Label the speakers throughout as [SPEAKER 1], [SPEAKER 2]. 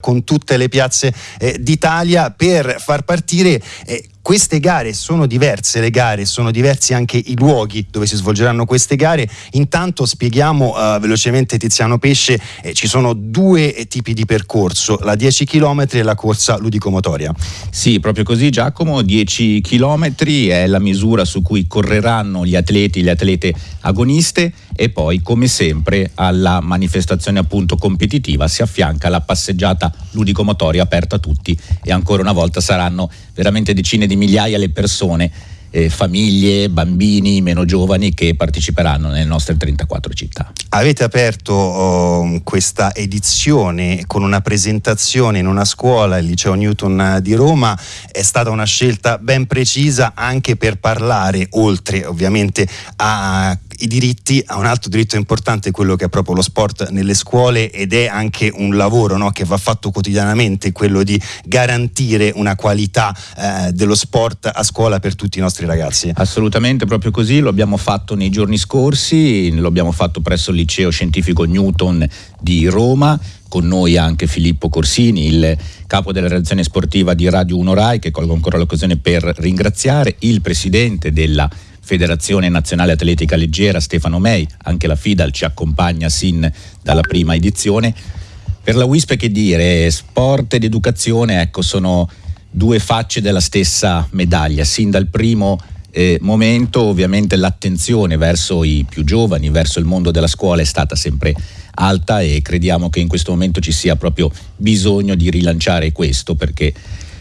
[SPEAKER 1] con tutte le piazze eh, d'Italia per far partire eh, queste gare sono diverse le gare, sono diversi anche i luoghi dove si svolgeranno queste gare. Intanto spieghiamo uh, velocemente Tiziano Pesce, eh, ci sono due tipi di percorso, la 10 km e la corsa ludicomotoria.
[SPEAKER 2] Sì, proprio così Giacomo, 10 km è la misura su cui correranno gli atleti, le atlete agoniste e poi come sempre alla manifestazione appunto competitiva si affianca la passeggiata ludicomotoria aperta a tutti e ancora una volta saranno veramente decine di migliaia le persone eh, famiglie, bambini meno giovani che parteciperanno nelle nostre 34 città.
[SPEAKER 1] Avete aperto oh, questa edizione con una presentazione in una scuola, il liceo Newton di Roma, è stata una scelta ben precisa anche per parlare, oltre ovviamente a i diritti, a un altro diritto importante, quello che è proprio lo sport nelle scuole ed è anche un lavoro no, che va fatto quotidianamente, quello di garantire una qualità eh, dello sport a scuola per tutti i nostri ragazzi.
[SPEAKER 2] Assolutamente, proprio così, lo abbiamo fatto nei giorni scorsi, lo abbiamo fatto presso il liceo scientifico Newton di Roma, con noi anche Filippo Corsini, il capo della redazione sportiva di Radio 1 Rai, che colgo ancora l'occasione per ringraziare, il presidente della Federazione Nazionale Atletica Leggera Stefano Mei, anche la FIDAL ci accompagna sin dalla prima edizione. Per la WISP che dire, sport ed educazione ecco, sono due facce della stessa medaglia, sin dal primo eh, momento ovviamente l'attenzione verso i più giovani, verso il mondo della scuola è stata sempre alta e crediamo che in questo momento ci sia proprio bisogno di rilanciare questo perché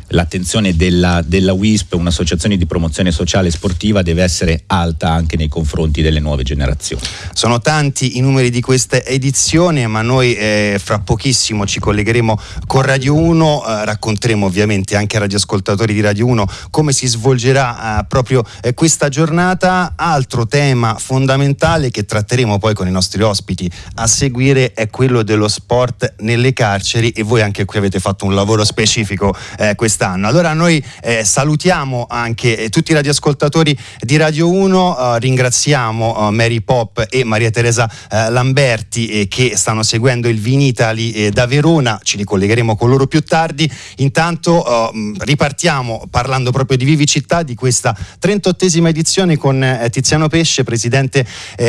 [SPEAKER 2] l'attenzione della, della WISP, un'associazione di promozione sociale e sportiva, deve essere alta anche nei confronti delle nuove generazioni.
[SPEAKER 1] Sono tanti i numeri di questa edizione, ma noi eh, fra pochissimo ci collegheremo con Radio 1, eh, racconteremo ovviamente anche ai radioascoltatori di Radio 1 come si svolgerà eh, proprio eh, questa giornata. Altro tema fondamentale che tratteremo poi con i nostri ospiti a seguire è quello dello sport nelle carceri e voi anche qui avete fatto un lavoro specifico eh, quest'anno. Allora noi eh, salutiamo anche eh, tutti i radioascoltatori di Radio 1, eh, ringraziamo eh, Mary Pop e Maria Teresa eh, Lamberti eh, che stanno seguendo il Vinitali da Verona, ci ricollegheremo con loro più tardi. Intanto ripartiamo parlando proprio di Vivi Città, di questa 38esima edizione con Tiziano Pesce, presidente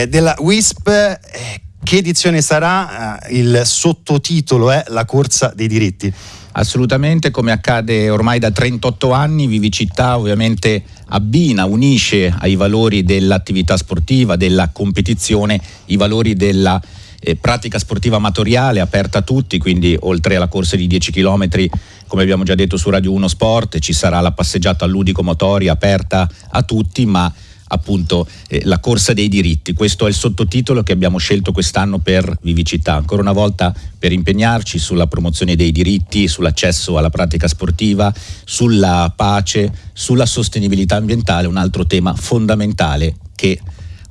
[SPEAKER 1] della WISP. Che edizione sarà? il sottotitolo è La corsa dei diritti.
[SPEAKER 2] Assolutamente, come accade ormai da 38 anni, Vivicità ovviamente abbina, unisce ai valori dell'attività sportiva, della competizione, i valori della eh, pratica sportiva amatoriale aperta a tutti, quindi oltre alla corsa di 10 km, come abbiamo già detto su Radio 1 Sport, ci sarà la passeggiata ludico-motoria aperta a tutti, ma appunto eh, la corsa dei diritti. Questo è il sottotitolo che abbiamo scelto quest'anno per Vivicità, ancora una volta per impegnarci sulla promozione dei diritti, sull'accesso alla pratica sportiva, sulla pace, sulla sostenibilità ambientale, un altro tema fondamentale che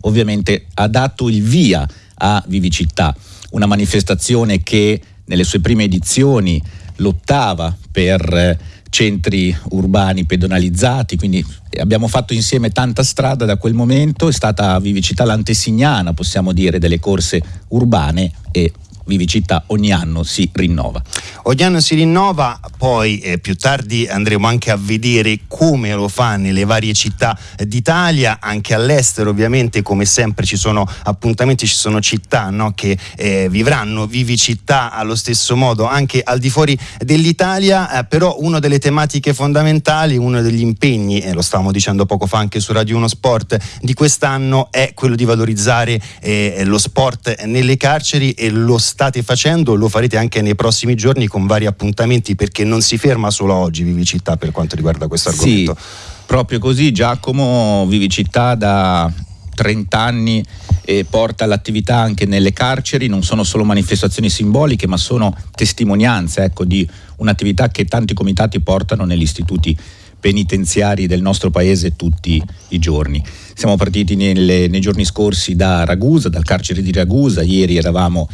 [SPEAKER 2] ovviamente ha dato il via a Vivicità, una manifestazione che nelle sue prime edizioni lottava per eh, centri urbani pedonalizzati, quindi abbiamo fatto insieme tanta strada da quel momento, è stata Vivicità l'antesignana, possiamo dire, delle corse urbane e Vivicità ogni anno si rinnova.
[SPEAKER 1] Ogni anno si rinnova, poi eh, più tardi andremo anche a vedere come lo fa nelle varie città d'Italia, anche all'estero ovviamente come sempre ci sono appuntamenti, ci sono città no, che eh, vivranno Vivicità allo stesso modo anche al di fuori dell'Italia, eh, però una delle tematiche fondamentali, uno degli impegni, e lo stavamo dicendo poco fa anche su Radio 1 Sport, di quest'anno è quello di valorizzare eh, lo sport nelle carceri e lo state facendo, lo farete anche nei prossimi giorni con vari appuntamenti perché non si ferma solo oggi Vivicità per quanto riguarda questo argomento.
[SPEAKER 2] Sì, proprio così Giacomo Vivicità da 30 anni e porta l'attività anche nelle carceri, non sono solo manifestazioni simboliche ma sono testimonianze ecco, di un'attività che tanti comitati portano negli istituti penitenziari del nostro paese tutti i giorni. Siamo partiti nelle, nei giorni scorsi da Ragusa, dal carcere di Ragusa, ieri eravamo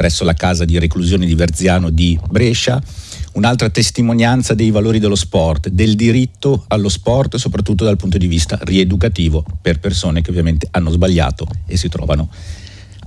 [SPEAKER 2] presso la casa di reclusione di Verziano di Brescia, un'altra testimonianza dei valori dello sport, del diritto allo sport, soprattutto dal punto di vista rieducativo per persone che ovviamente hanno sbagliato e si trovano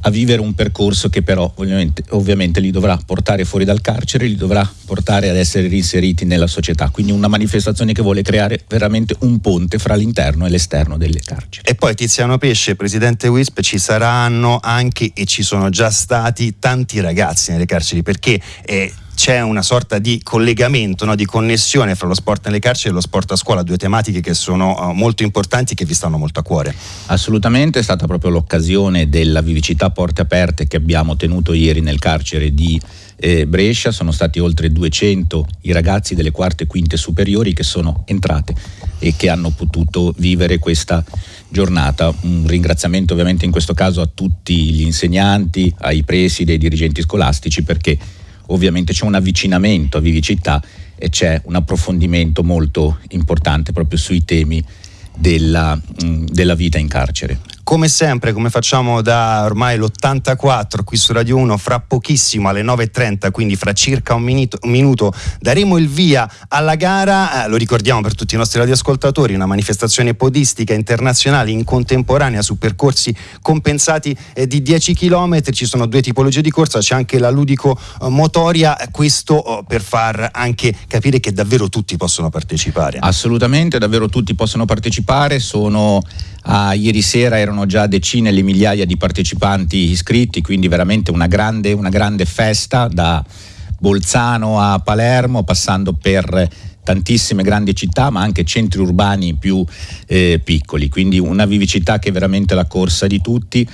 [SPEAKER 2] a vivere un percorso che però ovviamente, ovviamente, li dovrà portare fuori dal carcere, li dovrà portare ad essere reinseriti nella società. Quindi una manifestazione che vuole creare veramente un ponte fra l'interno e l'esterno delle carceri.
[SPEAKER 1] E poi Tiziano Pesce, presidente WISP, ci saranno anche e ci sono già stati tanti ragazzi nelle carceri perché eh, c'è una sorta di collegamento, no, di connessione fra lo sport nelle carceri e lo sport a scuola, due tematiche che sono uh, molto importanti e che vi stanno molto a cuore.
[SPEAKER 2] Assolutamente, è stata proprio l'occasione della vivicità porte aperte che abbiamo tenuto ieri nel carcere di eh, Brescia, sono stati oltre 200 i ragazzi delle quarte e quinte superiori che sono entrate e che hanno potuto vivere questa giornata. Un ringraziamento ovviamente in questo caso a tutti gli insegnanti, ai presidi ai dirigenti scolastici perché ovviamente c'è un avvicinamento a Vivicità e c'è un approfondimento molto importante proprio sui temi della, mh, della vita in carcere.
[SPEAKER 1] Come sempre, come facciamo da ormai l'84 qui su Radio 1, fra pochissimo alle 9.30, quindi fra circa un minuto, un minuto daremo il via alla gara. Eh, lo ricordiamo per tutti i nostri radioascoltatori, una manifestazione podistica internazionale in contemporanea su percorsi compensati eh, di 10 km. Ci sono due tipologie di corsa, c'è anche la ludico-motoria, eh, questo oh, per far anche capire che davvero tutti possono partecipare.
[SPEAKER 2] Assolutamente, davvero tutti possono partecipare. Sono a ieri sera erano già decine le migliaia di partecipanti iscritti, quindi veramente una grande, una grande festa da Bolzano a Palermo, passando per tantissime grandi città, ma anche centri urbani più eh, piccoli, quindi una vivicità che è veramente la corsa di tutti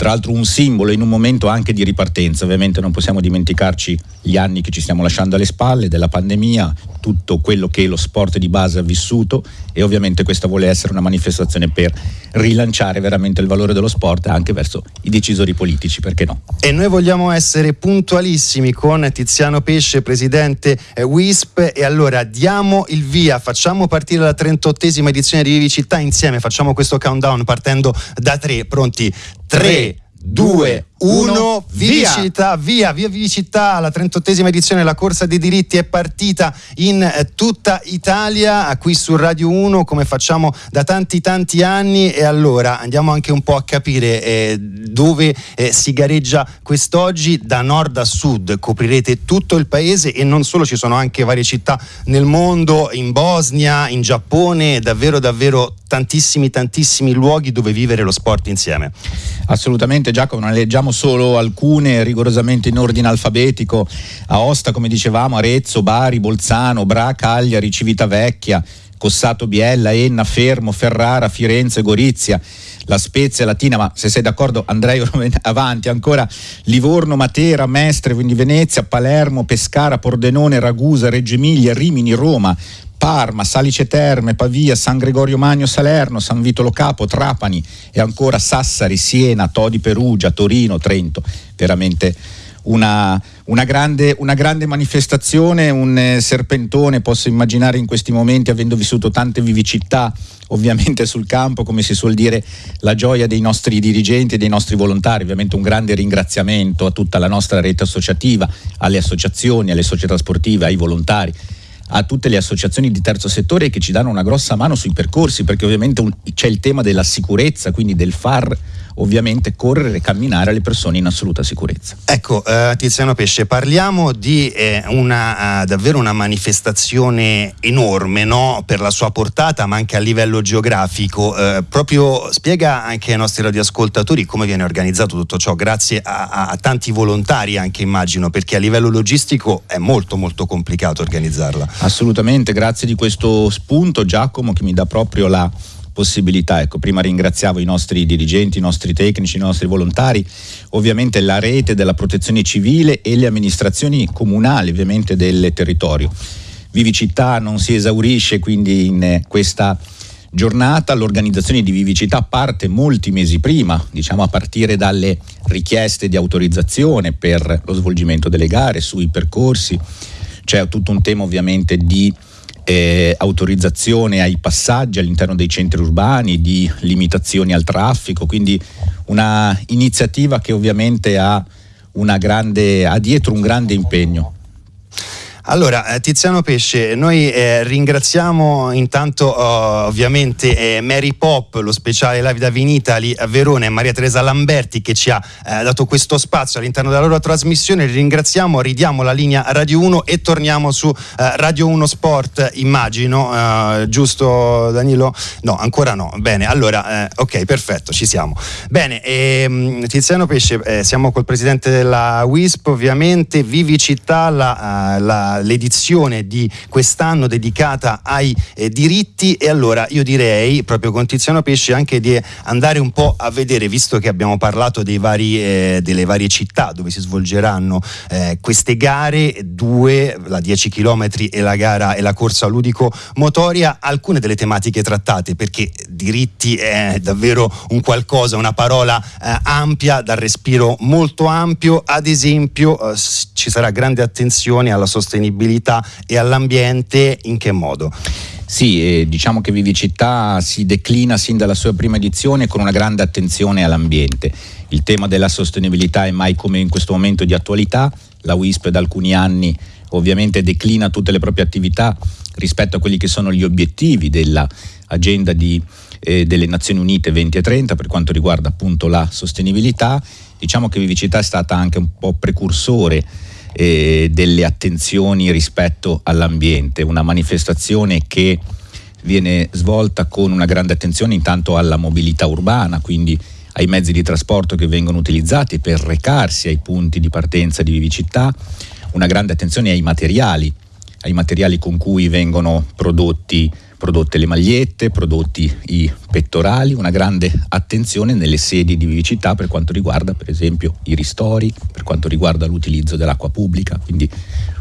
[SPEAKER 2] tra l'altro un simbolo in un momento anche di ripartenza, ovviamente non possiamo dimenticarci gli anni che ci stiamo lasciando alle spalle, della pandemia, tutto quello che lo sport di base ha vissuto e ovviamente questa vuole essere una manifestazione per rilanciare veramente il valore dello sport anche verso i decisori politici, perché no?
[SPEAKER 1] E noi vogliamo essere puntualissimi con Tiziano Pesce, presidente eh, WISP e allora diamo il via, facciamo partire la 38esima edizione di Vivi Città insieme, facciamo questo countdown partendo da tre, pronti? 3, 2, 1, Vivicità, via, via. Vivicità, la 38esima edizione della corsa dei diritti è partita in eh, tutta Italia, qui su Radio 1 come facciamo da tanti tanti anni. E allora andiamo anche un po' a capire eh, dove eh, si gareggia quest'oggi, da nord a sud coprirete tutto il paese e non solo, ci sono anche varie città nel mondo, in Bosnia, in Giappone, davvero davvero tantissimi tantissimi luoghi dove vivere lo sport insieme.
[SPEAKER 2] Assolutamente Giacomo, non leggiamo citiamo solo alcune rigorosamente in ordine alfabetico, Aosta come dicevamo, Arezzo, Bari, Bolzano, Bra, Cagliari, Civitavecchia, Cossato Biella, Enna, Fermo, Ferrara, Firenze, Gorizia, La Spezia, Latina, ma se sei d'accordo andrei avanti ancora Livorno, Matera, Mestre, quindi Venezia, Palermo, Pescara, Pordenone, Ragusa, Reggio Emilia, Rimini, Roma, Parma, Salice Terme, Pavia, San Gregorio Magno, Salerno, San Vitolo Capo, Trapani e ancora Sassari, Siena, Todi Perugia, Torino, Trento. Veramente una, una, grande, una grande, manifestazione, un eh, serpentone, posso immaginare in questi momenti, avendo vissuto tante vivicità ovviamente sul campo, come si suol dire, la gioia dei nostri dirigenti e dei nostri volontari, ovviamente un grande ringraziamento a tutta la nostra rete associativa, alle associazioni, alle società sportive, ai volontari a tutte le associazioni di terzo settore che ci danno una grossa mano sui percorsi, perché ovviamente un, c'è il tema della sicurezza, quindi del far ovviamente correre e camminare alle persone in assoluta sicurezza.
[SPEAKER 1] Ecco, eh, Tiziano Pesce, parliamo di eh, una, uh, davvero una manifestazione enorme no? per la sua portata, ma anche a livello geografico. Eh, proprio spiega anche ai nostri radioascoltatori come viene organizzato tutto ciò, grazie a, a, a tanti volontari anche immagino, perché a livello logistico è molto molto complicato organizzarla.
[SPEAKER 2] Assolutamente, grazie di questo spunto Giacomo che mi dà proprio la possibilità. Ecco, prima ringraziavo i nostri dirigenti, i nostri tecnici, i nostri volontari, ovviamente la rete della protezione civile e le amministrazioni comunali ovviamente del territorio. Vivicità non si esaurisce quindi in questa giornata, l'organizzazione di Vivicità parte molti mesi prima, diciamo a partire dalle richieste di autorizzazione per lo svolgimento delle gare sui percorsi, c'è tutto un tema ovviamente di eh, autorizzazione ai passaggi all'interno dei centri urbani, di limitazioni al traffico, quindi una iniziativa che ovviamente ha, grande, ha dietro un grande impegno.
[SPEAKER 1] Allora, eh, Tiziano Pesce, noi eh, ringraziamo intanto oh, ovviamente eh, Mary Pop, lo speciale Live da Vinitali a Verona e Maria Teresa Lamberti che ci ha eh, dato questo spazio all'interno della loro trasmissione. Li ringraziamo, ridiamo la linea Radio 1 e torniamo su eh, Radio 1 Sport, immagino, eh, giusto Danilo? No, ancora no. Bene, allora, ok, perfetto, ci siamo. Bene, ehm, Tiziano Pesce, siamo col presidente della WISP, ovviamente, Vivi Città, la, la l'edizione di quest'anno dedicata ai eh, diritti. E allora io direi proprio con Tiziano Pesce anche di andare un po' a vedere, visto che abbiamo parlato vari, eh, delle varie città dove si svolgeranno eh, queste gare, due, la 10 km e la gara e la corsa ludico motoria, alcune delle tematiche trattate perché diritti è davvero un qualcosa, una parola eh, ampia, dal respiro molto ampio, ad esempio eh, ci sarà grande attenzione alla sostenibilità sostenibilità e all'ambiente, in che modo?
[SPEAKER 2] Sì, eh, diciamo che Vivicità si declina sin dalla sua prima edizione con una grande attenzione all'ambiente. Il tema della sostenibilità è mai come in questo momento di attualità, la WISP da alcuni anni ovviamente declina tutte le proprie attività rispetto a quelli che sono gli obiettivi dell'agenda di, eh, delle Nazioni Unite 20 e 30 per quanto riguarda appunto la sostenibilità. Diciamo che Vivicità è stata anche un po' precursore eh, delle attenzioni rispetto all'ambiente, una manifestazione che viene svolta con una grande attenzione intanto alla mobilità urbana, quindi ai mezzi di trasporto che vengono utilizzati per recarsi ai punti di partenza di vivicità, una grande attenzione ai materiali, ai materiali con cui vengono prodotti prodotte le magliette, prodotti i pettorali, una grande attenzione nelle sedi di vivicità per quanto riguarda per esempio i ristori, per quanto riguarda l'utilizzo dell'acqua pubblica, quindi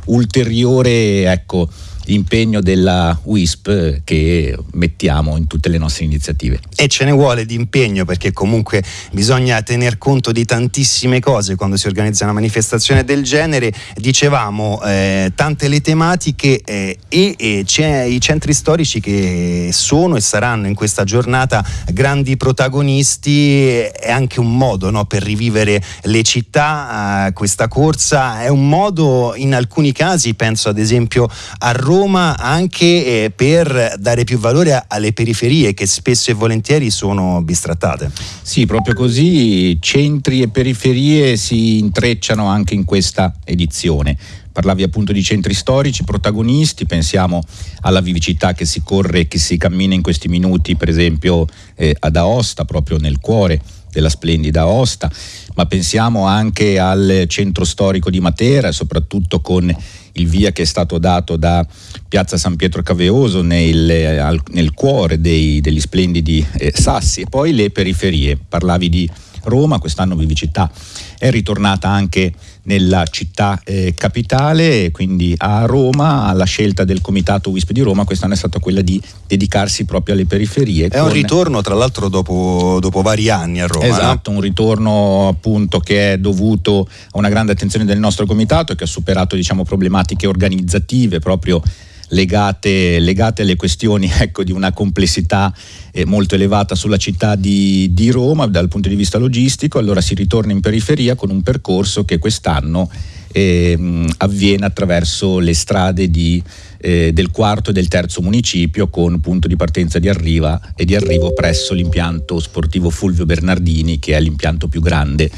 [SPEAKER 2] ulteriore ecco, impegno della WISP che mettiamo in tutte le nostre iniziative.
[SPEAKER 1] E ce ne vuole di impegno perché comunque bisogna tener conto di tantissime cose quando si organizza una manifestazione del genere. Dicevamo eh, tante le tematiche eh, e, e i centri storici che sono e saranno in questa giornata grandi protagonisti, è anche un modo no, per rivivere le città, eh, questa corsa è un modo in alcuni casi, penso ad esempio a Roma, Roma anche eh, per dare più valore alle periferie che spesso e volentieri sono bistrattate.
[SPEAKER 2] Sì, proprio così centri e periferie si intrecciano anche in questa edizione parlavi appunto di centri storici, protagonisti, pensiamo alla vivicità che si corre, che si cammina in questi minuti, per esempio eh, ad Aosta, proprio nel cuore della splendida Aosta, ma pensiamo anche al centro storico di Matera, soprattutto con il via che è stato dato da Piazza San Pietro Caveoso nel, al, nel cuore dei, degli splendidi eh, sassi e poi le periferie. Parlavi di Roma, quest'anno Vivicità è ritornata anche nella città eh, capitale, quindi a Roma, la scelta del comitato WISP di Roma quest'anno è stata quella di dedicarsi proprio alle periferie.
[SPEAKER 1] È un ritorno tra l'altro dopo, dopo, vari anni a Roma.
[SPEAKER 2] Esatto,
[SPEAKER 1] no?
[SPEAKER 2] un ritorno appunto che è dovuto a una grande attenzione del nostro comitato che ha superato diciamo, problematiche organizzative proprio legate, legate alle questioni ecco, di una complessità eh, molto elevata sulla città di, di, Roma dal punto di vista logistico, allora si ritorna in periferia con un percorso che quest'anno eh, avviene attraverso le strade di, eh, del quarto e del terzo municipio con punto di partenza di arriva e di arrivo presso l'impianto sportivo Fulvio Bernardini che è l'impianto più grande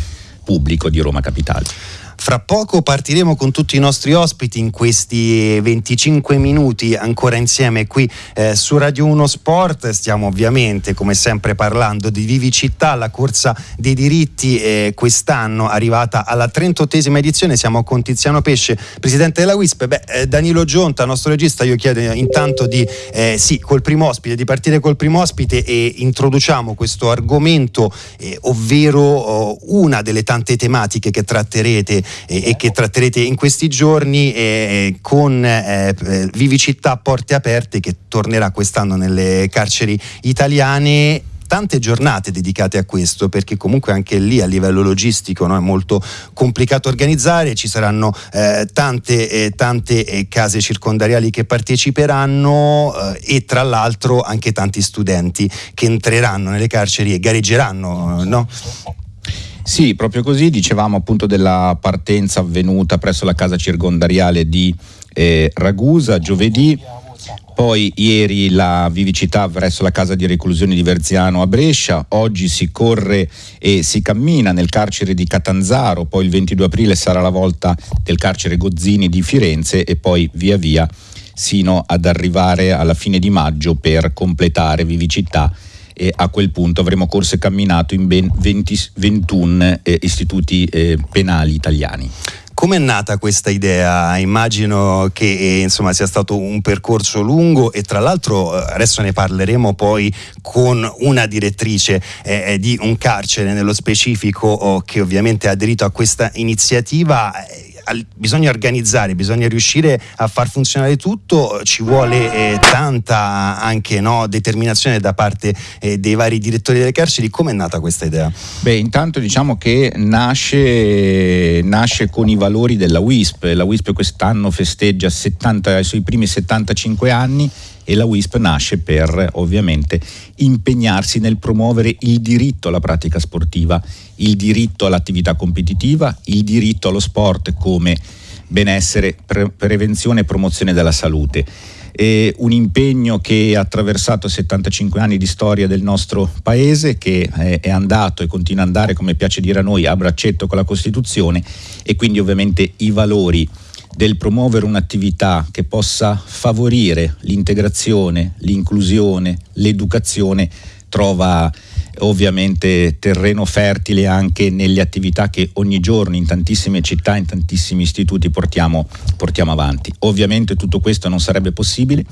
[SPEAKER 2] pubblico di Roma Capitale.
[SPEAKER 1] Fra poco partiremo con tutti i nostri ospiti in questi 25 minuti ancora insieme qui eh, su Radio 1 Sport. Stiamo ovviamente come sempre parlando di Vivicità, la corsa dei diritti eh, quest'anno arrivata alla 38esima edizione. Siamo con Tiziano Pesce, presidente della WISP. Beh, eh, Danilo Gionta, nostro regista, io chiedo intanto di eh, sì, col primo ospite, di partire col primo ospite e introduciamo questo argomento, eh, ovvero oh, una delle tante tematiche che tratterete e, e che tratterete in questi giorni eh, con eh, Vivicità Porte Aperte che tornerà quest'anno nelle carceri italiane tante giornate dedicate a questo perché comunque anche lì a livello logistico no, è molto complicato organizzare, ci saranno eh, tante, eh, tante eh, case circondariali che parteciperanno eh, e tra l'altro anche tanti studenti che entreranno nelle carceri e gareggeranno. No?
[SPEAKER 2] Sì, proprio così, dicevamo appunto della partenza avvenuta presso la casa circondariale di eh, Ragusa, giovedì. Poi ieri la vivicità verso la casa di reclusione di Verziano a Brescia, oggi si corre e si cammina nel carcere di Catanzaro, poi il 22 aprile sarà la volta del carcere Gozzini di Firenze e poi via via sino ad arrivare alla fine di maggio per completare vivicità e a quel punto avremo corso e camminato in ben 20, 21 eh, istituti eh, penali italiani.
[SPEAKER 1] Come è nata questa idea? Immagino che eh, insomma, sia stato un percorso lungo e tra l'altro eh, adesso ne parleremo poi con una direttrice eh, eh di un carcere nello specifico oh, che ovviamente ha aderito a questa iniziativa bisogna organizzare, bisogna riuscire a far funzionare tutto, ci vuole eh, tanta anche no, determinazione da parte eh, dei vari direttori delle carceri. Come è nata questa idea?
[SPEAKER 2] Beh, intanto diciamo che nasce, nasce con i valori della WISP. La WISP quest'anno festeggia 70, i suoi primi 75 anni e la WISP nasce per ovviamente impegnarsi nel promuovere il diritto alla pratica sportiva, il diritto all'attività competitiva, il diritto allo sport come benessere, pre- prevenzione e promozione della salute. È un impegno che ha attraversato 75 anni di storia del nostro paese, che è andato e continua ad andare, come piace dire a noi, a braccetto con la Costituzione e quindi ovviamente i valori del promuovere un'attività che possa favorire l'integrazione, l'inclusione, l'educazione trova ovviamente terreno fertile anche nelle attività che ogni giorno in tantissime città, in tantissimi istituti portiamo, portiamo avanti. Ovviamente tutto questo non sarebbe possibile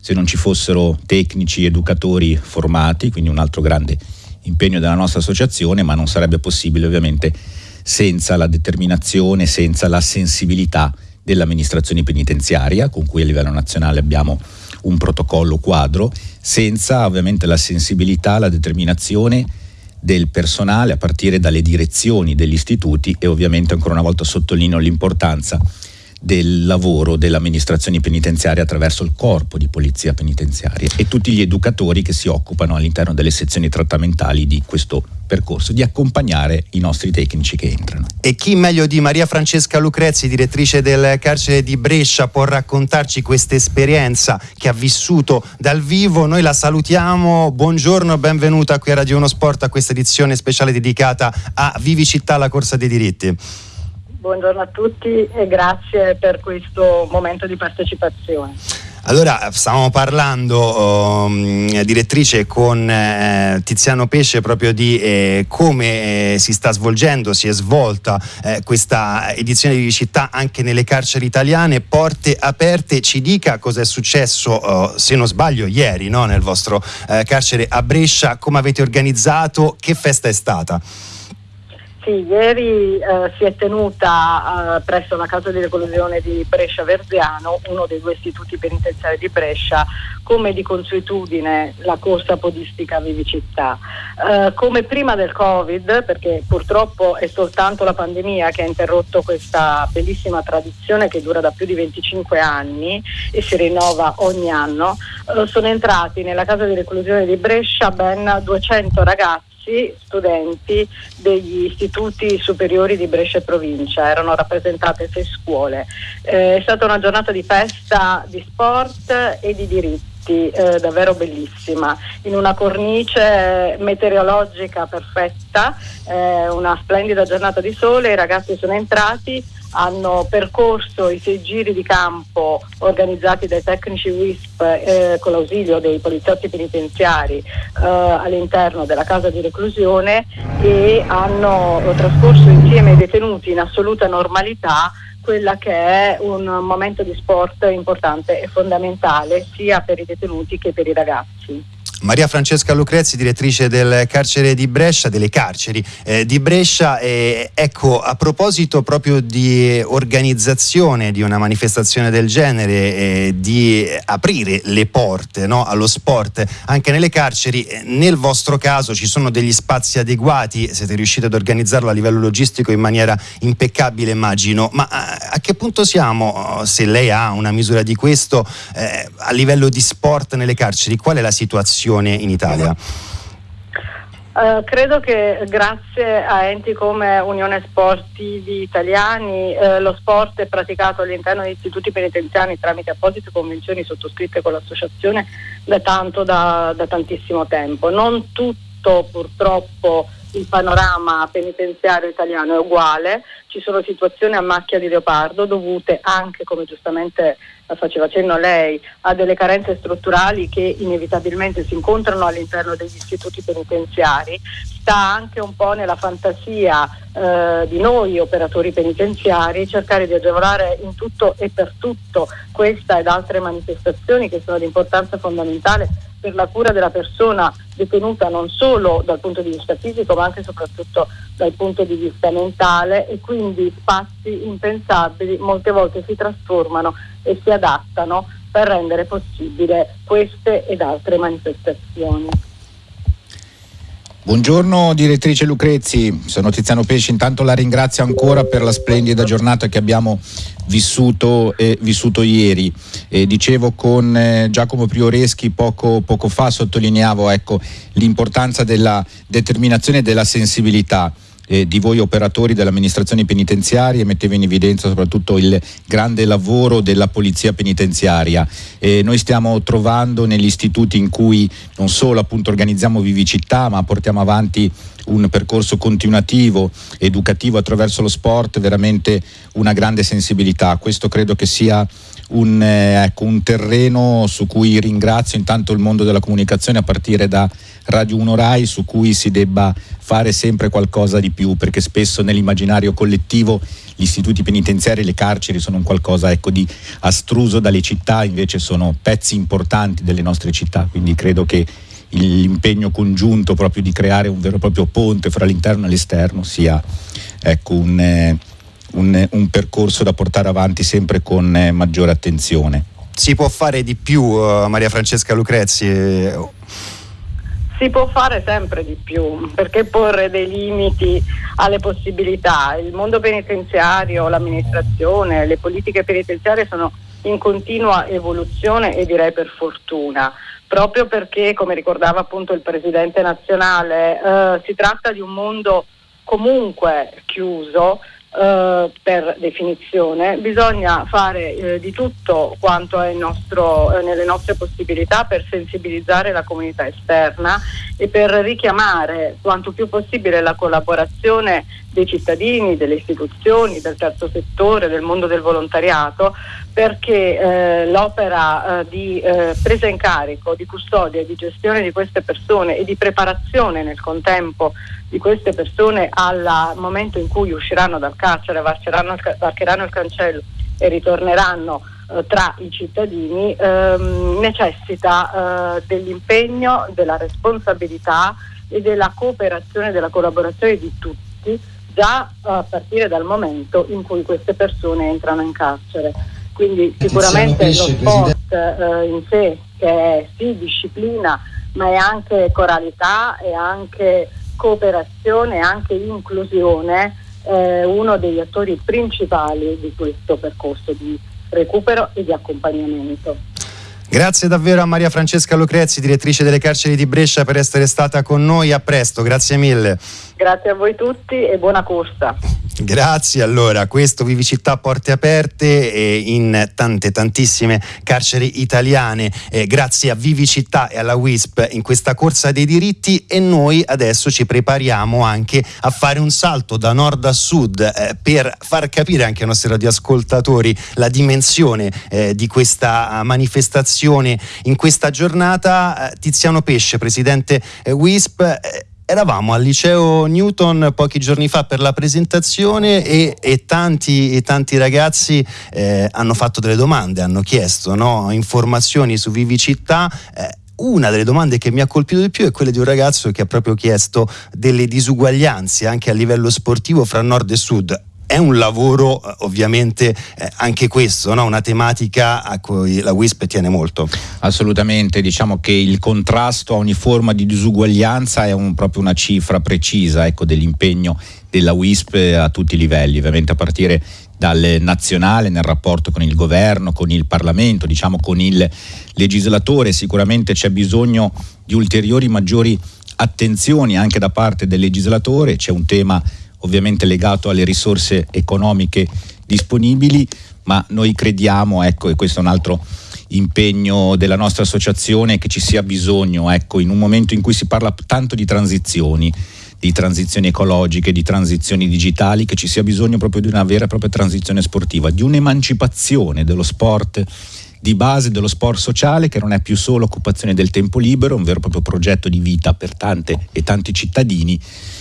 [SPEAKER 2] se non ci fossero tecnici, educatori formati, quindi un altro grande impegno della nostra associazione, ma non sarebbe possibile ovviamente senza la determinazione, senza la sensibilità dell'amministrazione penitenziaria con cui a livello nazionale abbiamo un protocollo quadro, senza ovviamente la sensibilità, la determinazione del personale a partire dalle direzioni degli istituti e ovviamente ancora una volta sottolineo l'importanza del lavoro dell'amministrazione penitenziaria attraverso il corpo di polizia penitenziaria e tutti gli educatori che si occupano all'interno delle sezioni trattamentali di questo percorso, di accompagnare i nostri tecnici che entrano.
[SPEAKER 1] E chi meglio di Maria Francesca Lucrezzi, direttrice del carcere di Brescia, può raccontarci questa esperienza che ha vissuto dal vivo? Noi la salutiamo, buongiorno, benvenuta qui a Radio Uno Sport a questa edizione speciale dedicata a Vivicità, la corsa dei diritti.
[SPEAKER 3] Buongiorno a tutti e grazie per questo momento di partecipazione.
[SPEAKER 1] Allora, stavamo parlando, um, direttrice, con eh, Tiziano Pesce proprio di eh, come eh, si sta svolgendo, si è svolta eh, questa edizione di città anche nelle carceri italiane, porte aperte. Ci dica cosa è successo, oh, se non sbaglio, ieri no? nel vostro eh, carcere a Brescia, come avete organizzato, che festa è stata?
[SPEAKER 3] Sì, ieri eh, si è tenuta eh, presso la casa di reclusione di Brescia Verziano, uno dei due istituti penitenziari di Brescia, come di consuetudine la corsa podistica Vivicità. Eh, come prima del Covid, perché purtroppo è soltanto la pandemia che ha interrotto questa bellissima tradizione che dura da più di 25 anni e si rinnova ogni anno, eh, sono entrati nella casa di reclusione di Brescia ben 200 ragazzi ragazzi, studenti degli istituti superiori di Brescia e provincia, erano rappresentate sei scuole. Eh, è stata una giornata di festa di sport e di diritti. Eh, davvero bellissima, in una cornice meteorologica perfetta, eh, una splendida giornata di sole, i ragazzi sono entrati, hanno percorso i sei giri di campo organizzati dai tecnici WISP eh, con l'ausilio dei poliziotti penitenziari eh, all'interno della casa di reclusione e hanno trascorso insieme ai detenuti in assoluta normalità quella che è un momento di sport importante e fondamentale sia per i detenuti che per i ragazzi.
[SPEAKER 1] Maria Francesca Lucrezzi, direttrice del carcere di Brescia, delle carceri eh, di Brescia. Eh, ecco, a proposito proprio di organizzazione di una manifestazione del genere, eh, di aprire le porte no, allo sport anche nelle carceri, eh, nel vostro caso ci sono degli spazi adeguati, siete riusciti ad organizzarlo a livello logistico in maniera impeccabile, immagino, ma a, a che punto siamo, se lei ha una misura di questo, eh, a livello di sport nelle carceri? Qual è la situazione? In Italia?
[SPEAKER 3] Uh, credo che grazie a enti come Unione Sportivi Italiani uh, lo sport è praticato all'interno di istituti penitenziari tramite apposite convenzioni sottoscritte con l'associazione da tanto, da, da tantissimo tempo. Non tutto purtroppo il panorama penitenziario italiano è uguale, ci sono situazioni a macchia di leopardo dovute anche, come giustamente faceva cenno lei, a delle carenze strutturali che inevitabilmente si incontrano all'interno degli istituti penitenziari, sta anche un po' nella fantasia eh, di noi operatori penitenziari cercare di agevolare in tutto e per tutto questa ed altre manifestazioni che sono di importanza fondamentale per la cura della persona detenuta non solo dal punto di vista fisico ma anche e soprattutto dal punto di vista mentale e quindi spazi impensabili molte volte si trasformano e si adattano per rendere possibile queste ed altre manifestazioni.
[SPEAKER 2] Buongiorno direttrice Lucrezzi, sono Tiziano Pesci, intanto la ringrazio ancora per la splendida giornata che abbiamo vissuto, eh, vissuto ieri. Eh, dicevo con eh, Giacomo Prioreschi poco, poco fa, sottolineavo ecco, l'importanza della determinazione e della sensibilità eh, di voi operatori dell'amministrazione penitenziaria e metteva in evidenza soprattutto il grande lavoro della polizia penitenziaria. Eh, noi stiamo trovando negli istituti in cui non solo appunto organizziamo Vivicità ma portiamo avanti un percorso continuativo, educativo attraverso lo sport, veramente una grande sensibilità. Questo credo che sia un, eh, ecco, un terreno su cui ringrazio intanto il mondo della comunicazione a partire da Radio 1 Rai su cui si debba fare sempre qualcosa di più perché spesso nell'immaginario collettivo gli istituti penitenziari e le carceri sono un qualcosa ecco, di astruso dalle città, invece sono pezzi importanti delle nostre città, quindi credo che l'impegno congiunto proprio di creare un vero e proprio ponte fra l'interno e l'esterno sia ecco, un, eh, un, un, percorso da portare avanti sempre con eh, maggiore attenzione.
[SPEAKER 1] Si può fare di più, uh, Maria Francesca Lucrezzi?
[SPEAKER 3] si può fare sempre di più, perché porre dei limiti alle possibilità? Il mondo penitenziario, l'amministrazione, le politiche penitenziarie sono in continua evoluzione e direi per fortuna, proprio perché, come ricordava appunto il Presidente nazionale, eh, si tratta di un mondo comunque chiuso, Uh, per definizione, bisogna fare uh, di tutto quanto è nostro, uh, nelle nostre possibilità per sensibilizzare la comunità esterna e per richiamare quanto più possibile la collaborazione dei cittadini, delle istituzioni, del terzo settore, del mondo del volontariato, perché eh, l'opera di presa in carico, di custodia e di gestione di queste persone e di preparazione nel contempo di queste persone al momento in cui usciranno dal carcere, varcheranno il cancello e ritorneranno eh, tra i cittadini, ehm, necessita eh, dell'impegno, della responsabilità e della cooperazione, della collaborazione di tutti, già a partire dal momento in cui queste persone entrano in carcere. Quindi sicuramente lo sport eh, in sé, che è sì disciplina, ma è anche coralità, è anche cooperazione e anche inclusione eh, uno degli attori principali di questo percorso di recupero e di accompagnamento.
[SPEAKER 1] Grazie davvero a Maria Francesca Lucrezzi, direttrice delle carceri di Brescia, per essere stata con noi. A presto, grazie mille.
[SPEAKER 3] Grazie a voi tutti e buona corsa.
[SPEAKER 1] Grazie, allora, questo Vivicità Porte Aperte eh, in tante tantissime carceri italiane, eh, grazie a Vivicità e alla WISP in questa corsa dei diritti e noi adesso ci prepariamo anche a fare un salto da nord a sud eh, per far capire anche ai nostri radioascoltatori la dimensione eh, di questa manifestazione in questa giornata. Eh, Tiziano Pesce, presidente eh, WISP, eravamo al liceo Newton pochi giorni fa per la presentazione e, e, tanti, e tanti, ragazzi eh, hanno fatto delle domande, hanno chiesto no? informazioni su Vivicità. Eh, una delle domande che mi ha colpito di più è quella di un ragazzo che ha proprio chiesto delle disuguaglianze anche a livello sportivo fra nord e sud è un lavoro eh, ovviamente eh, anche questo, no? una tematica a cui la WISP tiene molto.
[SPEAKER 2] Assolutamente, diciamo che il contrasto a ogni forma di disuguaglianza è un, proprio una cifra precisa ecco, dell'impegno della WISP a tutti i livelli, ovviamente a partire dal nazionale nel rapporto con il governo, con il Parlamento, diciamo con il legislatore, sicuramente c'è bisogno di ulteriori maggiori attenzioni anche da parte del legislatore, c'è un tema ovviamente legato alle risorse economiche disponibili, ma noi crediamo, ecco, e questo è un altro impegno della nostra associazione, che ci sia bisogno, ecco, in un momento in cui si parla tanto di transizioni, di transizioni ecologiche, di transizioni digitali, che ci sia bisogno proprio di una vera e propria transizione sportiva, di un'emancipazione dello sport di base dello sport sociale che non è più solo occupazione del tempo libero, un vero e proprio progetto di vita per tante e tanti cittadini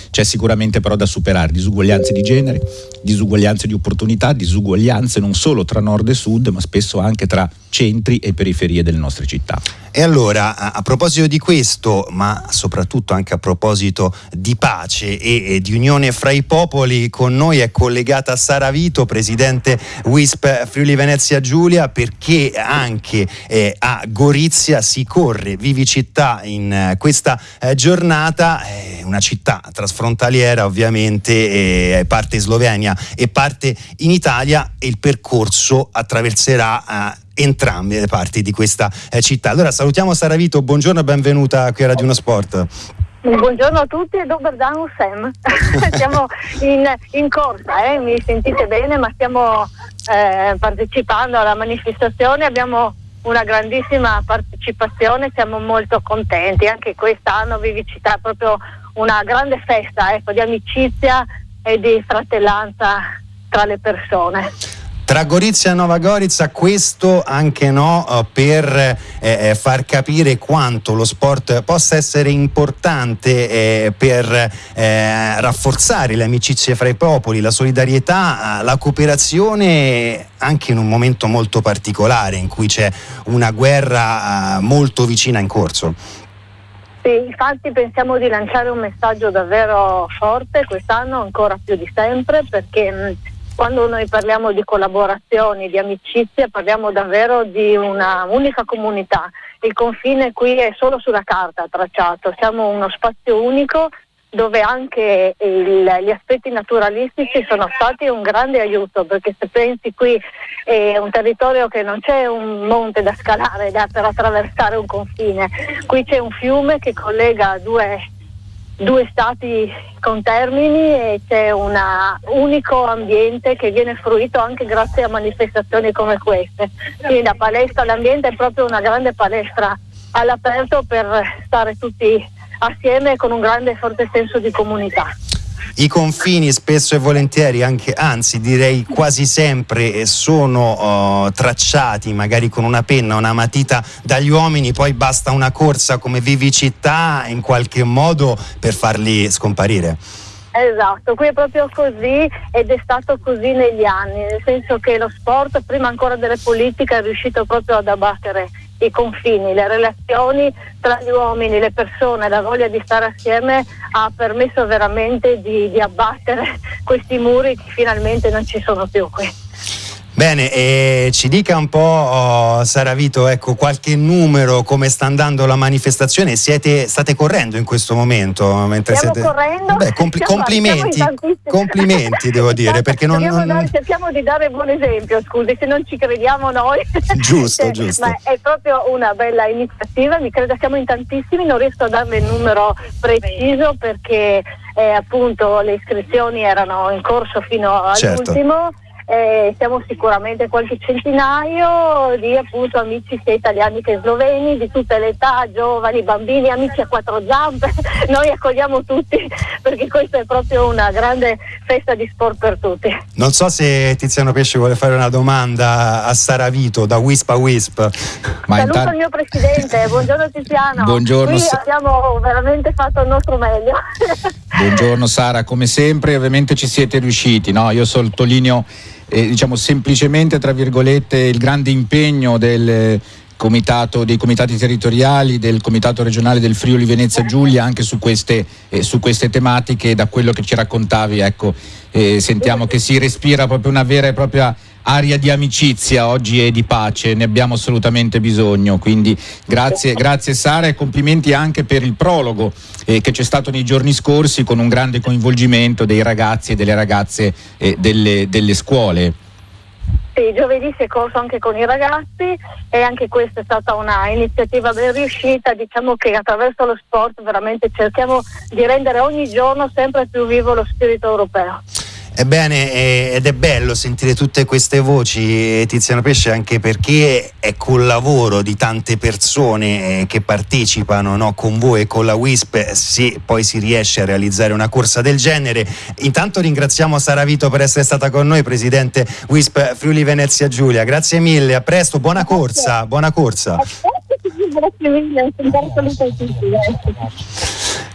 [SPEAKER 2] c'è sicuramente però da superare. Disuguaglianze di genere, disuguaglianze di opportunità, disuguaglianze non solo tra nord e sud, ma spesso anche tra centri e periferie delle nostre città.
[SPEAKER 1] E allora, a, proposito di questo, ma soprattutto anche a proposito di pace e, e, di unione fra i popoli, con noi è collegata Sara Vito, presidente WISP Friuli Venezia Giulia, perché anche eh, a Gorizia si corre Vivi Città in eh, questa eh, giornata, una città trasfrontaliera ovviamente, eh, parte in Slovenia e parte in Italia e il percorso attraverserà eh, entrambe le parti di questa eh, città. Allora salutiamo Sara Vito, buongiorno e benvenuta qui a Radio 1 Sport.
[SPEAKER 4] Buongiorno a tutti e dober dan Sam. siamo in, in corsa, eh? mi sentite bene, ma stiamo eh, partecipando alla manifestazione, abbiamo una grandissima partecipazione, siamo molto contenti, anche quest'anno Vivicità è proprio una grande festa ecco, di amicizia e di fratellanza tra le persone.
[SPEAKER 1] Tra Gorizia e Nova Gorizia questo anche no eh, per eh, eh, far capire quanto lo sport possa essere importante eh, per eh, rafforzare le amicizie fra i popoli, la solidarietà, la cooperazione anche in un momento molto particolare in cui c'è una guerra molto vicina in corso.
[SPEAKER 4] Sì, infatti pensiamo di lanciare un messaggio davvero forte quest'anno, ancora più di sempre, perché mh, quando noi parliamo di collaborazioni, di amicizie, parliamo davvero di una unica comunità. Il confine qui è solo sulla carta tracciato, siamo uno spazio unico dove anche il, gli aspetti naturalistici sono stati un grande aiuto perché se pensi qui è un territorio che non c'è un monte da scalare da, per attraversare un confine, qui c'è un fiume che collega due due stati con termini e c'è un unico ambiente che viene fruito anche grazie a manifestazioni come queste. Quindi la palestra, l'ambiente è proprio una grande palestra all'aperto per stare tutti assieme con un grande e forte senso di comunità
[SPEAKER 1] i confini spesso e volentieri, anche, anzi direi quasi sempre, eh, sono uh, tracciati magari con una penna, una matita dagli uomini, poi basta una corsa come vivicità in qualche modo per farli scomparire.
[SPEAKER 4] Esatto, qui è proprio così ed è stato così negli anni, nel senso che lo sport, prima ancora delle politiche, è riuscito proprio ad abbattere i confini, le relazioni tra gli uomini, le persone, la voglia di stare assieme ha permesso veramente di, di abbattere questi muri che finalmente non ci sono più qui.
[SPEAKER 1] Bene, e ci dica un po', oh, Sara Vito, ecco, qualche numero, come sta andando la manifestazione? Siete, state correndo in questo momento?
[SPEAKER 4] Mentre
[SPEAKER 1] Stiamo
[SPEAKER 4] siete... correndo.
[SPEAKER 1] Beh, siamo, complimenti, siamo complimenti devo dire, perché non...
[SPEAKER 4] non... Dare, cerchiamo di dare buon esempio, scusi, se non ci crediamo noi.
[SPEAKER 1] Giusto, cioè, giusto.
[SPEAKER 4] Ma è proprio una bella iniziativa, mi credo siamo in tantissimi, non riesco a darle il numero preciso perché eh, appunto le iscrizioni erano in corso fino certo. all'ultimo. Certo eh, siamo sicuramente qualche centinaio di appunto amici sia italiani che sloveni di tutte le età, giovani, bambini, amici a quattro zampe, noi accogliamo tutti perché questa è proprio una grande festa di sport per tutti.
[SPEAKER 1] Non so se Tiziano Pesce vuole fare una domanda a Sara Vito da Wisp a Wisp.
[SPEAKER 4] Ma Saluto intanto... il mio presidente, buongiorno Tiziano.
[SPEAKER 2] Buongiorno.
[SPEAKER 4] Qui abbiamo veramente fatto il nostro meglio.
[SPEAKER 2] Buongiorno Sara, come sempre ovviamente ci siete riusciti, no? Io sottolineo eh, diciamo semplicemente tra virgolette il grande impegno del comitato, dei comitati territoriali, del comitato regionale del Friuli Venezia Giulia anche su queste, eh, su queste tematiche da quello che ci raccontavi ecco, eh, sentiamo che si respira proprio una vera e propria aria di amicizia oggi e di pace, ne abbiamo assolutamente bisogno. Quindi grazie, grazie Sara e complimenti anche per il prologo eh, che c'è stato nei giorni scorsi con un grande coinvolgimento dei ragazzi e delle ragazze eh, delle, delle scuole.
[SPEAKER 5] Sì, giovedì si è corso anche con i ragazzi e anche questa è stata una iniziativa ben riuscita. Diciamo che attraverso lo sport veramente cerchiamo di rendere ogni giorno sempre più vivo lo spirito europeo.
[SPEAKER 1] Ebbene, ed è bello sentire tutte queste voci, Tiziano Pesce, anche perché è col lavoro di tante persone eh, che partecipano no, con voi e con la WISP, se poi si riesce a realizzare una corsa del genere. Intanto ringraziamo Sara Vito per essere stata con noi, Presidente WISP Friuli Venezia Giulia. Grazie mille, a presto, buona corsa, buona corsa. Grazie mille,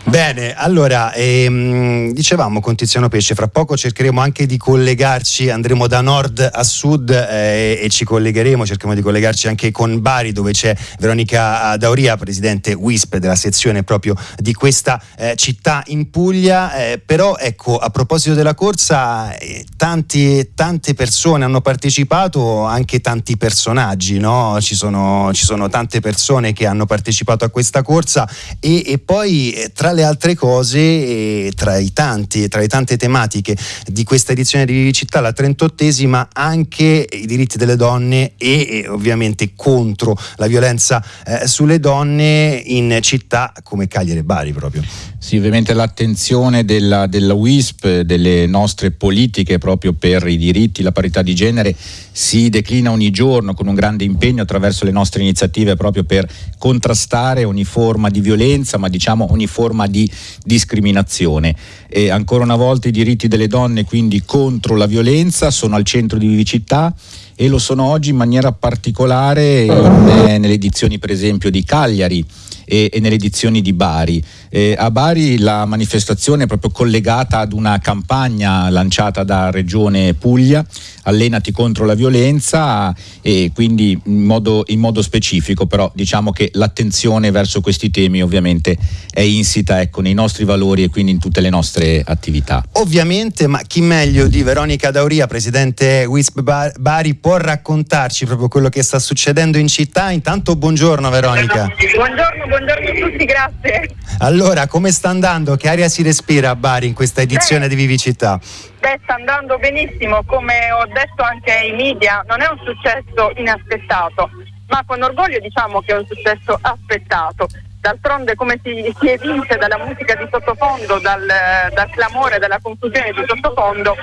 [SPEAKER 1] Bene, allora ehm, dicevamo con Tiziano Pesce, fra poco cercheremo anche di collegarci, andremo da nord a sud eh, e ci collegheremo, cercheremo di collegarci anche con Bari dove c'è Veronica Dauria, presidente WISP della sezione proprio di questa eh, città in Puglia, eh, però ecco a proposito della corsa eh, tanti, tante persone hanno partecipato, anche tanti personaggi, no? ci, sono, ci, sono, tante persone che hanno partecipato a questa corsa e, e poi eh, tra le altre cose, tra, i tanti, tra le tante tematiche di questa edizione di Vivicità, la 38esima, anche i diritti delle donne e, e ovviamente contro la violenza eh, sulle donne in città come Cagliari e Bari proprio.
[SPEAKER 2] Sì, ovviamente l'attenzione della, della WISP, delle nostre politiche proprio per i diritti, la parità di genere si declina ogni giorno con un grande impegno attraverso le nostre iniziative proprio per contrastare ogni forma di violenza, ma diciamo ogni forma di discriminazione. E ancora una volta i diritti delle donne quindi contro la violenza sono al centro di Vivicità e lo sono oggi in maniera particolare in, eh, nelle edizioni per esempio di Cagliari e, e nelle edizioni di Bari. Eh, a Bari la manifestazione è proprio collegata ad una campagna lanciata da Regione Puglia, Allenati contro la violenza e quindi in modo, in modo specifico, però diciamo che l'attenzione verso questi temi ovviamente è insita ecco, nei nostri valori e quindi in tutte le nostre attività.
[SPEAKER 1] Ovviamente, ma chi meglio di Veronica Dauria, Presidente WISP Bari, può raccontarci proprio quello che sta succedendo in città? Intanto buongiorno Veronica.
[SPEAKER 5] Buongiorno, buongiorno a tutti, grazie.
[SPEAKER 1] Allora, come sta andando? Che aria si respira a Bari in questa edizione Beh, di Vivicità?
[SPEAKER 5] Beh, sta andando benissimo, come ho detto anche ai media, non è un successo inaspettato, ma con orgoglio diciamo che è un successo aspettato. D'altronde come si, si evince dalla musica di sottofondo, dal, dal, clamore, dalla confusione di sottofondo,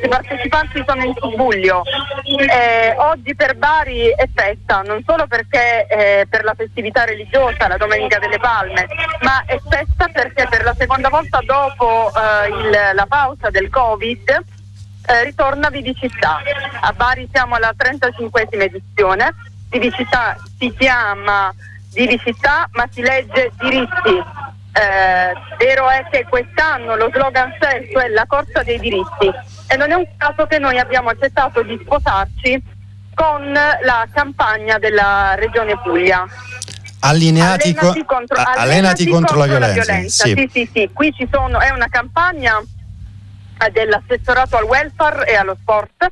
[SPEAKER 5] i partecipanti sono in subbuglio. Eh, oggi per Bari è festa, non solo perché eh, per la festività religiosa, la Domenica delle Palme, ma è festa perché per la seconda volta dopo eh, il, la pausa del Covid eh, ritorna Vivicità. A Bari siamo alla 35esima edizione. Vivicità si chiama città ma si legge diritti. Eh, vero è che quest'anno lo slogan stesso è la corsa dei diritti e non è un caso che noi abbiamo accettato di sposarci con la campagna della Regione Puglia.
[SPEAKER 1] Allineati allenati contro, allenati allenati contro, contro la violenza. La violenza.
[SPEAKER 5] Sì. sì, sì, sì. Qui ci sono, è una campagna dell'assessorato al welfare e allo sport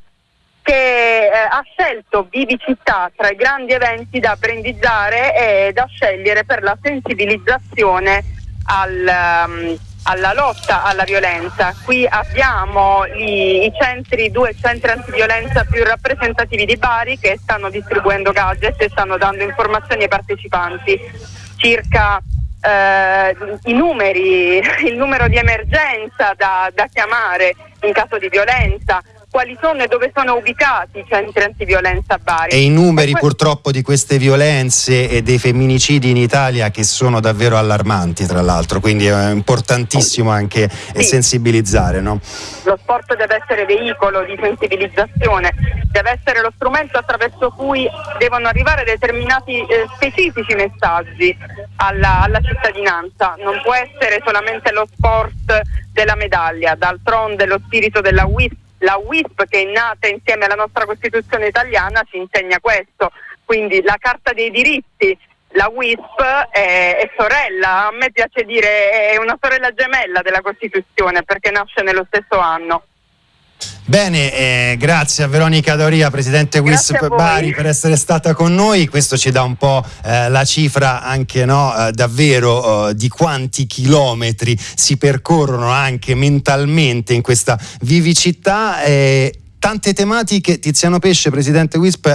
[SPEAKER 5] che eh, ha scelto Vivi Città tra i grandi eventi da brandizzare e da scegliere per la sensibilizzazione al, um, alla lotta alla violenza. Qui abbiamo i, i centri, due centri antiviolenza più rappresentativi di Bari che stanno distribuendo gadget e stanno dando informazioni ai partecipanti circa eh, i numeri, il numero di emergenza da, da chiamare in caso di violenza, quali sono e dove sono ubicati i centri antiviolenza a Bari.
[SPEAKER 1] E i numeri e purtroppo di queste violenze e dei femminicidi in Italia che sono davvero allarmanti tra l'altro, quindi è importantissimo anche sì. sensibilizzare. No?
[SPEAKER 5] Lo sport deve essere veicolo di sensibilizzazione, deve essere lo strumento attraverso cui devono arrivare determinati eh, specifici messaggi alla, alla cittadinanza, non può essere solamente lo sport della medaglia, d'altronde lo spirito della WISP la WISP che è nata insieme alla nostra Costituzione italiana ci insegna questo, quindi la Carta dei diritti, la WISP è, è, sorella, a me piace dire è una sorella gemella della Costituzione perché nasce nello stesso anno.
[SPEAKER 1] Bene, eh, grazie a Veronica Doria, Presidente WISP Bari, per essere stata con noi. Questo ci dà un po' eh, la cifra anche no, eh, davvero eh, di quanti chilometri si percorrono anche mentalmente in questa vivicità. tante tematiche. Tiziano Pesce, presidente WISP.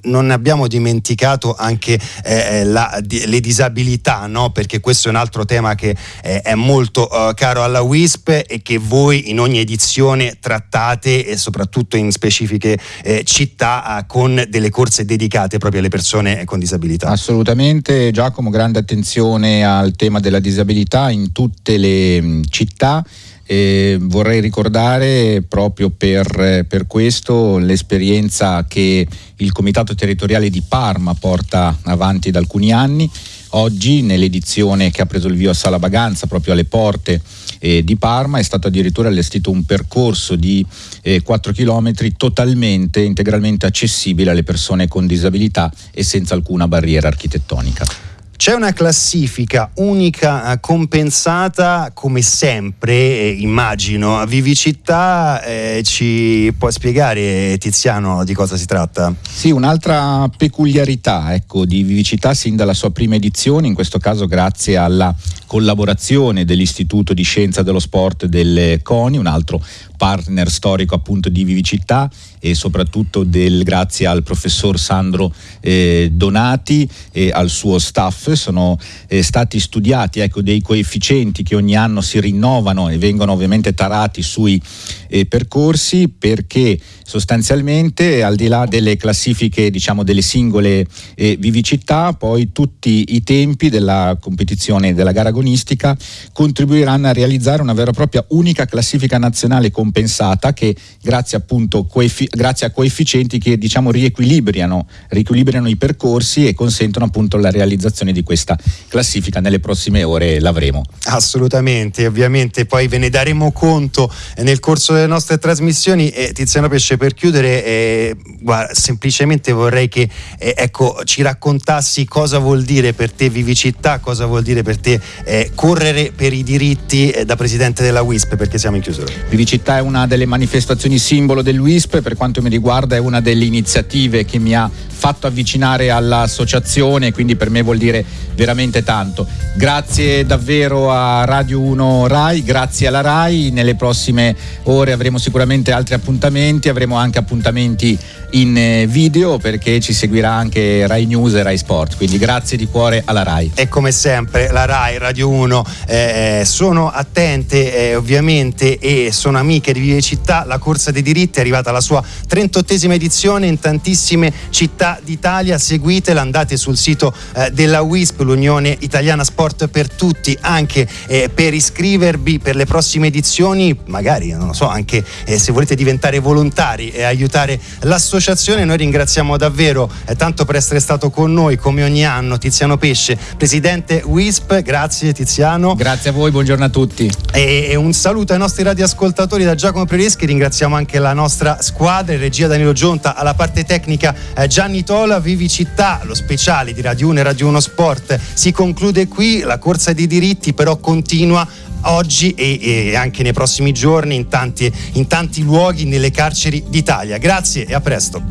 [SPEAKER 1] Eh, non abbiamo dimenticato anche eh, eh, la, di, le disabilità, no? perché questo è un altro tema che eh, è molto uh, caro alla WISP e che voi in ogni edizione trattate e soprattutto in specifiche eh, città uh, con delle corse dedicate proprio alle persone con disabilità.
[SPEAKER 2] Assolutamente Giacomo, grande attenzione al tema della disabilità in tutte le mh, città e vorrei ricordare proprio per, per, questo l'esperienza che il Comitato Territoriale di Parma porta avanti da alcuni anni. Oggi nell'edizione che ha preso il via a Sala Baganza, proprio alle porte eh, di Parma, è stato addirittura allestito un percorso di eh, 4 km totalmente, integralmente accessibile alle persone con disabilità e senza alcuna barriera architettonica.
[SPEAKER 1] C'è una classifica unica eh, compensata come sempre, eh, immagino. Vivicità eh, ci può spiegare Tiziano di cosa si tratta?
[SPEAKER 2] Sì, un'altra peculiarità ecco, di Vivicità sin dalla sua prima edizione, in questo caso grazie alla collaborazione dell'Istituto di Scienza dello Sport del CONI, un altro partner storico appunto di Vivicità e soprattutto del, grazie al professor Sandro eh, Donati e al suo staff sono eh, stati studiati ecco, dei coefficienti che ogni anno si rinnovano e vengono ovviamente tarati sui eh, percorsi perché sostanzialmente al di là delle classifiche diciamo delle singole eh, vivicità poi tutti i tempi della competizione della gara agonistica contribuiranno a realizzare una vera e propria unica classifica nazionale compensata che grazie appunto coefi- grazie a coefficienti che diciamo riequilibrano, riequilibrano i percorsi e consentono appunto la realizzazione di questa classifica nelle prossime ore l'avremo.
[SPEAKER 1] Assolutamente, ovviamente poi ve ne daremo conto nel corso delle nostre trasmissioni e Tiziano Pesce per chiudere eh, guarda, semplicemente vorrei che eh, ecco, ci raccontassi cosa vuol dire per te vivicità, cosa vuol dire per te eh, correre per i diritti eh, da presidente della WISP perché siamo in chiusura.
[SPEAKER 2] Vivicità è una delle manifestazioni simbolo del WISP, per quanto mi riguarda è una delle iniziative che mi ha fatto avvicinare all'associazione, quindi per me vuol dire veramente tanto. Grazie davvero a Radio 1 Rai, grazie alla Rai, nelle prossime ore avremo sicuramente altri appuntamenti, avremo anche appuntamenti in eh, video perché ci seguirà anche Rai News e Rai Sport, quindi grazie di cuore alla Rai.
[SPEAKER 1] E come sempre la Rai, Radio 1 eh, sono attente eh, ovviamente e sono amiche di Vive Città, la corsa dei diritti è arrivata alla sua 38esima edizione in tantissime città d'Italia, seguitela, andate sul sito eh, della WISP, l'Unione Italiana Sport per Tutti, anche eh, per iscrivervi per le prossime edizioni, magari non lo so, anche eh, se volete diventare volontari e aiutare l'associazione associazione. Noi ringraziamo davvero eh, tanto per essere stato con noi come ogni anno Tiziano Pesce, presidente WISP. Grazie Tiziano.
[SPEAKER 2] Grazie a voi, buongiorno a tutti.
[SPEAKER 1] E, e un saluto ai nostri radioascoltatori da Giacomo Prereschi. Ringraziamo anche la nostra squadra, in regia Danilo Gionta, alla parte tecnica eh, Gianni Tola, Vivi Città, lo speciale di Radio 1 e Radio 1 Sport. Si conclude qui, la corsa dei diritti però continua oggi e, e, anche nei prossimi giorni in tanti, in tanti luoghi nelle carceri d'Italia. Grazie e a presto.